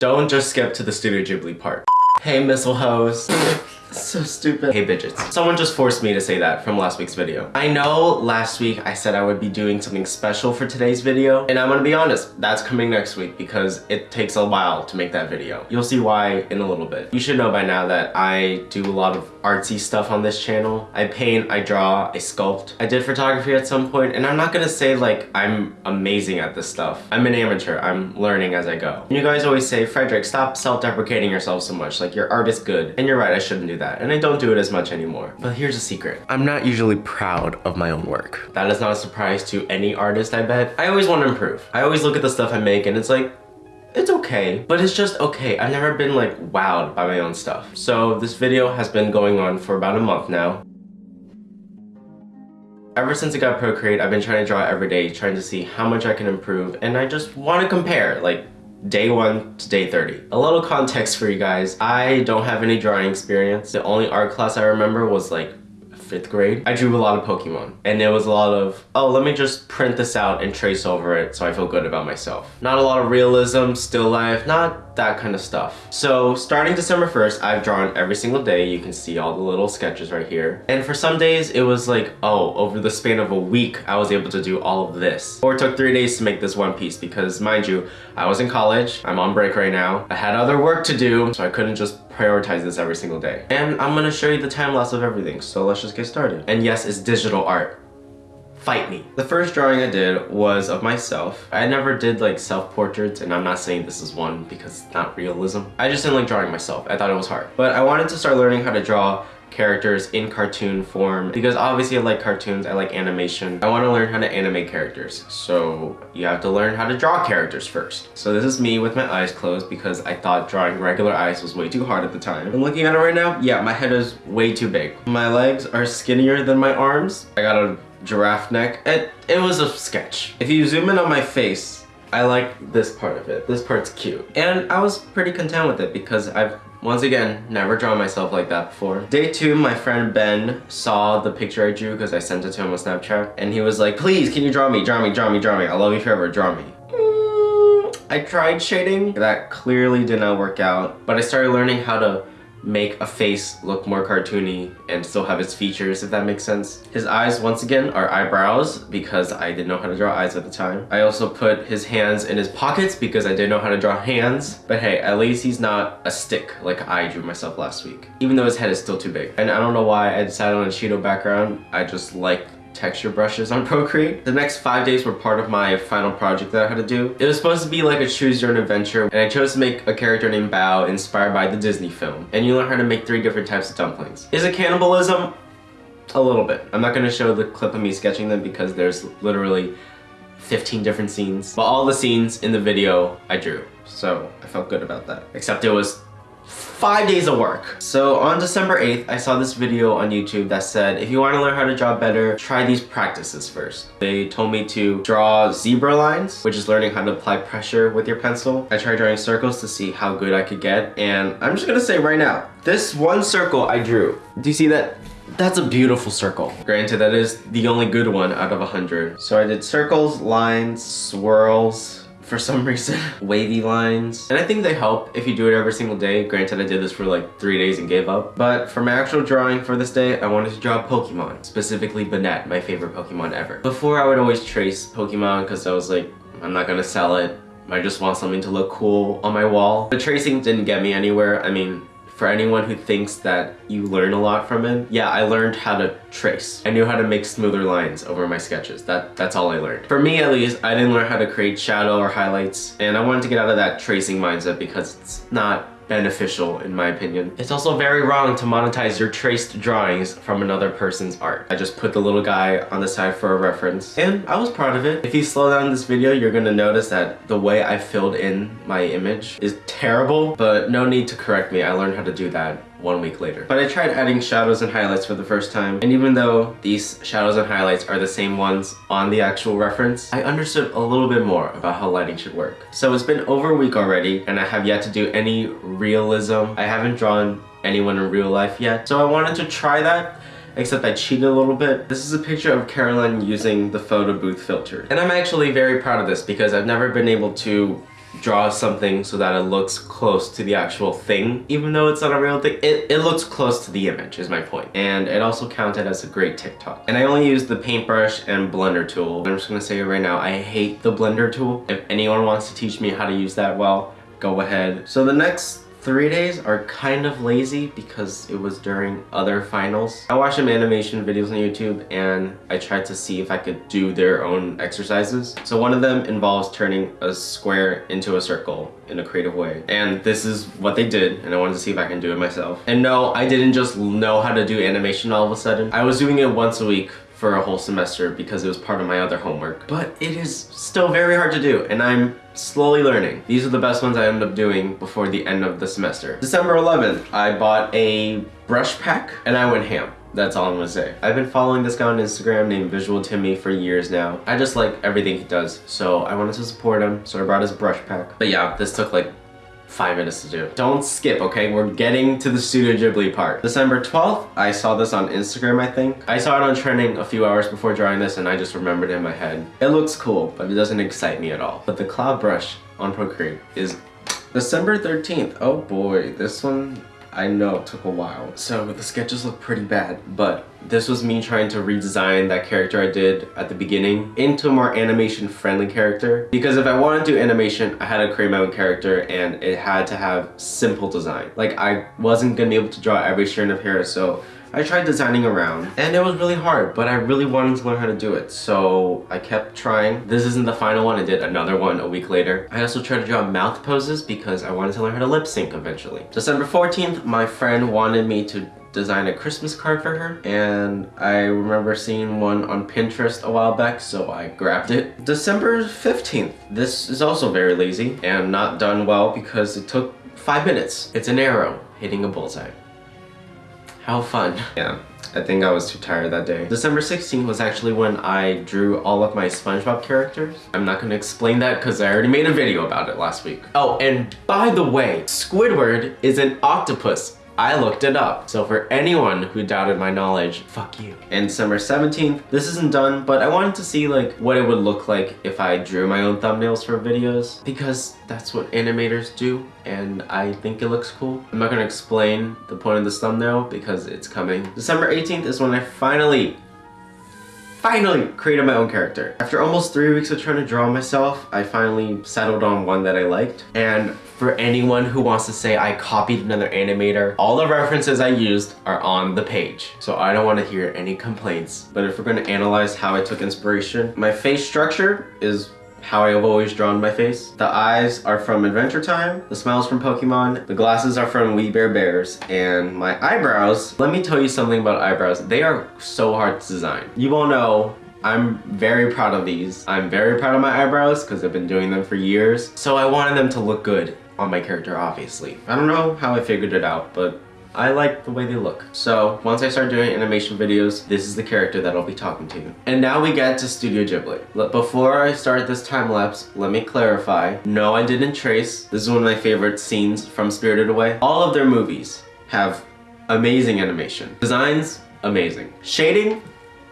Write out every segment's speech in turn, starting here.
Don't just skip to the Studio Ghibli part. Hey missile hoes. So stupid. Hey bitches. Someone just forced me to say that from last week's video. I know last week I said I would be doing something special for today's video, and I'm gonna be honest, that's coming next week because it takes a while to make that video. You'll see why in a little bit. You should know by now that I do a lot of artsy stuff on this channel. I paint, I draw, I sculpt. I did photography at some point, and I'm not gonna say like I'm amazing at this stuff. I'm an amateur, I'm learning as I go. And You guys always say, Frederick, stop self-deprecating yourself so much, like your art is good. And you're right, I shouldn't do that. And I don't do it as much anymore. But here's a secret. I'm not usually proud of my own work. That is not a surprise to any artist, I bet. I always want to improve. I always look at the stuff I make and it's like, it's okay, but it's just okay. I've never been like wowed by my own stuff. So this video has been going on for about a month now. Ever since I got Procreate, I've been trying to draw every day, trying to see how much I can improve, and I just want to compare, like, day one to day 30. A little context for you guys. I don't have any drawing experience. The only art class I remember was like fifth grade, I drew a lot of Pokemon. And it was a lot of, oh, let me just print this out and trace over it so I feel good about myself. Not a lot of realism, still life, not that kind of stuff. So starting December 1st, I've drawn every single day. You can see all the little sketches right here. And for some days, it was like, oh, over the span of a week, I was able to do all of this. Or it took three days to make this one piece because mind you, I was in college, I'm on break right now. I had other work to do, so I couldn't just prioritize this every single day. And I'm gonna show you the time lapse of everything, so let's just get started. And yes, it's digital art. Fight me. The first drawing I did was of myself. I never did like self-portraits and I'm not saying this is one because it's not realism. I just didn't like drawing myself. I thought it was hard. But I wanted to start learning how to draw characters in cartoon form because obviously I like cartoons, I like animation. I want to learn how to animate characters. So you have to learn how to draw characters first. So this is me with my eyes closed because I thought drawing regular eyes was way too hard at the time. And looking at it right now, yeah, my head is way too big. My legs are skinnier than my arms. I got a giraffe neck. It, it was a sketch. If you zoom in on my face, I like this part of it. This part's cute. And I was pretty content with it because I've once again, never drawn myself like that before. Day two, my friend Ben saw the picture I drew because I sent it to him on Snapchat. And he was like, please, can you draw me, draw me, draw me, draw me. I love you forever, draw me. Mm, I tried shading. That clearly did not work out. But I started learning how to make a face look more cartoony and still have its features, if that makes sense. His eyes, once again, are eyebrows because I didn't know how to draw eyes at the time. I also put his hands in his pockets because I didn't know how to draw hands. But hey, at least he's not a stick like I drew myself last week, even though his head is still too big. And I don't know why I decided on a Cheeto background. I just like texture brushes on Procreate. The next five days were part of my final project that I had to do. It was supposed to be like a choose your own adventure and I chose to make a character named Bao inspired by the Disney film. And you learn how to make three different types of dumplings. Is it cannibalism? A little bit. I'm not gonna show the clip of me sketching them because there's literally 15 different scenes. But all the scenes in the video I drew. So I felt good about that. Except it was five days of work. So on December 8th, I saw this video on YouTube that said, if you want to learn how to draw better, try these practices first. They told me to draw zebra lines, which is learning how to apply pressure with your pencil. I tried drawing circles to see how good I could get. And I'm just gonna say right now, this one circle I drew, do you see that? That's a beautiful circle. Granted, that is the only good one out of a 100. So I did circles, lines, swirls, for some reason. Wavy lines. And I think they help if you do it every single day. Granted, I did this for like three days and gave up. But for my actual drawing for this day, I wanted to draw Pokemon. Specifically Banette, my favorite Pokemon ever. Before, I would always trace Pokemon because I was like, I'm not gonna sell it. I just want something to look cool on my wall. The tracing didn't get me anywhere. I mean, for anyone who thinks that you learn a lot from it, yeah, I learned how to trace. I knew how to make smoother lines over my sketches. That That's all I learned. For me, at least, I didn't learn how to create shadow or highlights, and I wanted to get out of that tracing mindset because it's not beneficial in my opinion. It's also very wrong to monetize your traced drawings from another person's art. I just put the little guy on the side for a reference and I was proud of it. If you slow down this video, you're gonna notice that the way I filled in my image is terrible, but no need to correct me. I learned how to do that one week later. But I tried adding shadows and highlights for the first time, and even though these shadows and highlights are the same ones on the actual reference, I understood a little bit more about how lighting should work. So it's been over a week already, and I have yet to do any realism. I haven't drawn anyone in real life yet, so I wanted to try that except I cheated a little bit. This is a picture of Caroline using the photo booth filter. And I'm actually very proud of this because I've never been able to draw something so that it looks close to the actual thing. Even though it's not a real thing, it, it looks close to the image is my point. And it also counted as a great TikTok. And I only used the paintbrush and blender tool. I'm just gonna say it right now, I hate the blender tool. If anyone wants to teach me how to use that well, go ahead. So the next three days are kind of lazy because it was during other finals. I watched some animation videos on YouTube and I tried to see if I could do their own exercises. So one of them involves turning a square into a circle in a creative way. And this is what they did and I wanted to see if I can do it myself. And no, I didn't just know how to do animation all of a sudden. I was doing it once a week for a whole semester because it was part of my other homework. But it is still very hard to do and I'm slowly learning. These are the best ones I ended up doing before the end of the semester. December 11th, I bought a brush pack and I went ham. That's all I'm gonna say. I've been following this guy on Instagram named Visual Timmy for years now. I just like everything he does, so I wanted to support him, so I brought his brush pack. But yeah, this took like five minutes to do. Don't skip, okay? We're getting to the Studio Ghibli part. December 12th, I saw this on Instagram, I think. I saw it on trending a few hours before drawing this and I just remembered it in my head. It looks cool, but it doesn't excite me at all. But the cloud brush on Procreate is December 13th. Oh boy, this one I know it took a while. So the sketches look pretty bad, but this was me trying to redesign that character I did at the beginning into a more animation friendly character. Because if I wanted to do animation, I had to create my own character and it had to have simple design. Like I wasn't gonna be able to draw every strand of hair, so I tried designing around and it was really hard, but I really wanted to learn how to do it. So I kept trying. This isn't the final one. I did another one a week later. I also tried to draw mouth poses because I wanted to learn how to lip sync eventually. December 14th, my friend wanted me to design a Christmas card for her and I remember seeing one on Pinterest a while back so I grabbed it. December 15th. This is also very lazy and not done well because it took five minutes. It's an arrow hitting a bullseye. How fun. Yeah, I think I was too tired that day. December 16th was actually when I drew all of my SpongeBob characters. I'm not gonna explain that because I already made a video about it last week. Oh, and by the way, Squidward is an octopus. I looked it up. So for anyone who doubted my knowledge, fuck you. And December 17th, this isn't done, but I wanted to see like what it would look like if I drew my own thumbnails for videos because that's what animators do and I think it looks cool. I'm not gonna explain the point of this thumbnail because it's coming. December 18th is when I finally finally created my own character. After almost three weeks of trying to draw myself, I finally settled on one that I liked. And for anyone who wants to say I copied another animator, all the references I used are on the page. So I don't want to hear any complaints. But if we're going to analyze how I took inspiration, my face structure is how I have always drawn my face. The eyes are from Adventure Time, the smiles from Pokemon, the glasses are from We Bare Bears, and my eyebrows, let me tell you something about eyebrows. They are so hard to design. You all know I'm very proud of these. I'm very proud of my eyebrows because I've been doing them for years. So I wanted them to look good on my character, obviously. I don't know how I figured it out, but I like the way they look. So once I start doing animation videos, this is the character that I'll be talking to. And now we get to Studio Ghibli. Before I start this time lapse, let me clarify. No, I didn't trace. This is one of my favorite scenes from Spirited Away. All of their movies have amazing animation. Designs, amazing. Shading,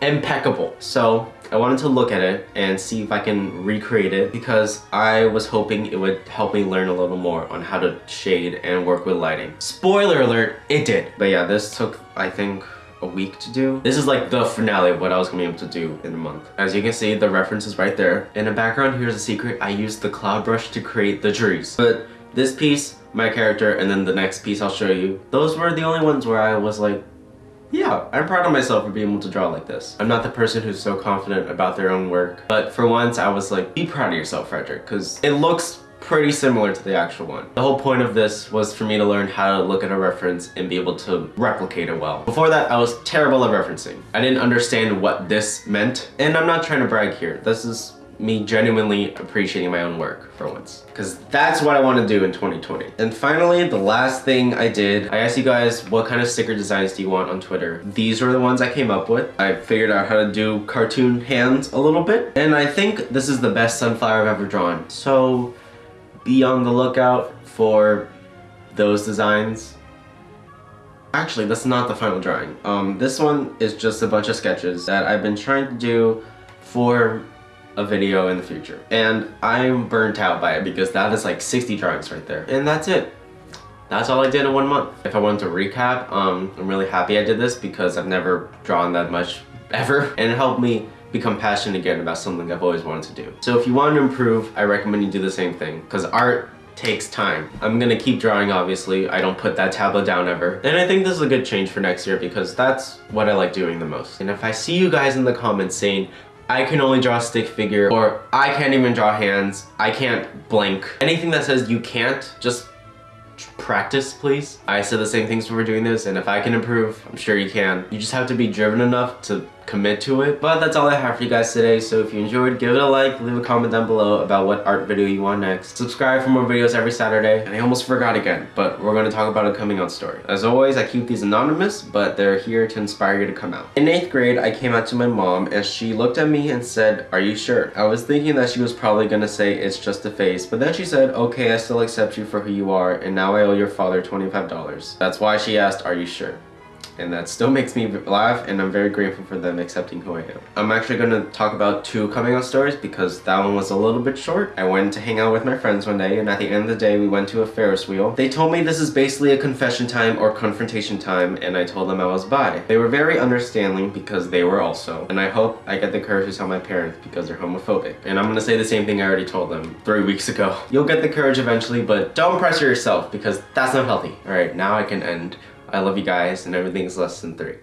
impeccable. So I wanted to look at it and see if I can recreate it because I was hoping it would help me learn a little more on how to shade and work with lighting. Spoiler alert, it did. But yeah, this took, I think, a week to do. This is like the finale of what I was gonna be able to do in a month. As you can see, the reference is right there. In the background, here's a secret. I used the cloud brush to create the trees. But this piece, my character, and then the next piece I'll show you, those were the only ones where I was like, yeah, I'm proud of myself for being able to draw like this. I'm not the person who's so confident about their own work, but for once I was like, be proud of yourself, Frederick, because it looks pretty similar to the actual one. The whole point of this was for me to learn how to look at a reference and be able to replicate it well. Before that, I was terrible at referencing. I didn't understand what this meant, and I'm not trying to brag here. This is me genuinely appreciating my own work for once. Because that's what I want to do in 2020. And finally, the last thing I did, I asked you guys what kind of sticker designs do you want on Twitter. These were the ones I came up with. I figured out how to do cartoon hands a little bit. And I think this is the best sunflower I've ever drawn. So be on the lookout for those designs. Actually, that's not the final drawing. Um, this one is just a bunch of sketches that I've been trying to do for a video in the future. And I'm burnt out by it because that is like 60 drawings right there. And that's it. That's all I did in one month. If I wanted to recap, um, I'm really happy I did this because I've never drawn that much ever. And it helped me become passionate again about something I've always wanted to do. So if you want to improve, I recommend you do the same thing because art takes time. I'm gonna keep drawing obviously. I don't put that tablet down ever. And I think this is a good change for next year because that's what I like doing the most. And if I see you guys in the comments saying, I can only draw a stick figure or I can't even draw hands, I can't blink. Anything that says you can't, just practice please. I said the same things when we're doing this and if I can improve, I'm sure you can. You just have to be driven enough to commit to it. But that's all I have for you guys today. So if you enjoyed, give it a like, leave a comment down below about what art video you want next. Subscribe for more videos every Saturday. And I almost forgot again, but we're gonna talk about a coming out story. As always, I keep these anonymous, but they're here to inspire you to come out. In eighth grade, I came out to my mom and she looked at me and said, are you sure? I was thinking that she was probably gonna say it's just a face, but then she said, okay, I still accept you for who you are, and now I owe your father $25. That's why she asked, are you sure? And that still makes me laugh and I'm very grateful for them accepting who I am. I'm actually going to talk about two coming out stories because that one was a little bit short. I went to hang out with my friends one day and at the end of the day we went to a Ferris wheel. They told me this is basically a confession time or confrontation time and I told them I was bi. They were very understanding because they were also and I hope I get the courage to tell my parents because they're homophobic. And I'm going to say the same thing I already told them three weeks ago. You'll get the courage eventually but don't pressure yourself because that's not healthy. Alright now I can end. I love you guys and everything's less than three.